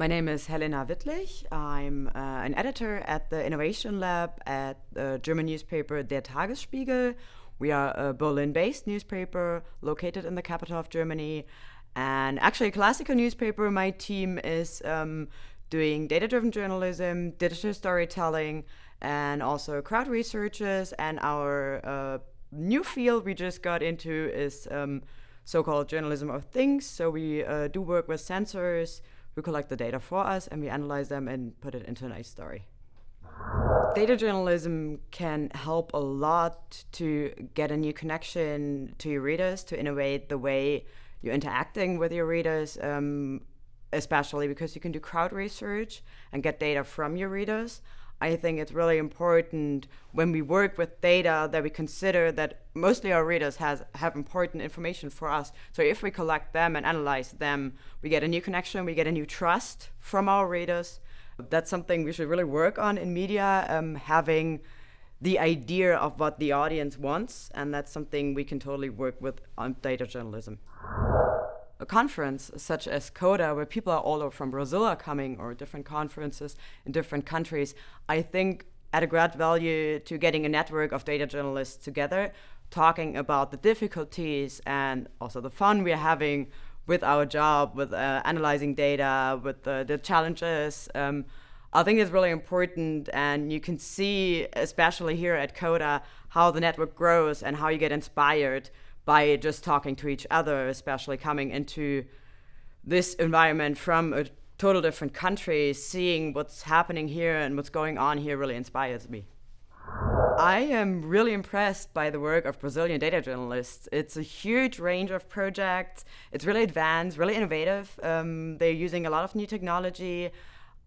My name is Helena Wittlich. I'm uh, an editor at the Innovation Lab at the German newspaper Der Tagesspiegel. We are a Berlin based newspaper located in the capital of Germany. And actually, a classical newspaper. My team is um, doing data driven journalism, digital storytelling, and also crowd researches. And our uh, new field we just got into is um, so called journalism of things. So we uh, do work with sensors who collect the data for us and we analyze them and put it into a nice story. Data journalism can help a lot to get a new connection to your readers, to innovate the way you're interacting with your readers, um, especially because you can do crowd research and get data from your readers. I think it's really important when we work with data that we consider that mostly our readers has, have important information for us. So if we collect them and analyze them, we get a new connection, we get a new trust from our readers. That's something we should really work on in media, um, having the idea of what the audience wants, and that's something we can totally work with on data journalism a conference such as CODA, where people are all over from Brazil are coming, or different conferences in different countries, I think add a great value to getting a network of data journalists together, talking about the difficulties and also the fun we're having with our job, with uh, analyzing data, with the, the challenges. Um, I think it's really important, and you can see, especially here at CODA, how the network grows and how you get inspired by just talking to each other, especially coming into this environment from a total different country, seeing what's happening here and what's going on here really inspires me. I am really impressed by the work of Brazilian data journalists. It's a huge range of projects. It's really advanced, really innovative. Um, they're using a lot of new technology.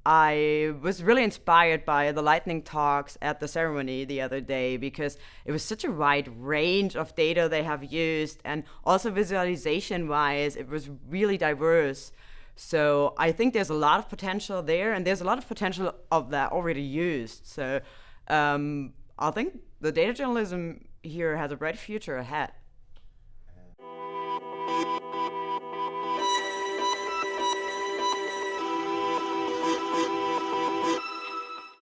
I was really inspired by the lightning talks at the ceremony the other day because it was such a wide range of data they have used and also visualization wise it was really diverse. So I think there's a lot of potential there and there's a lot of potential of that already used. So um, I think the data journalism here has a bright future ahead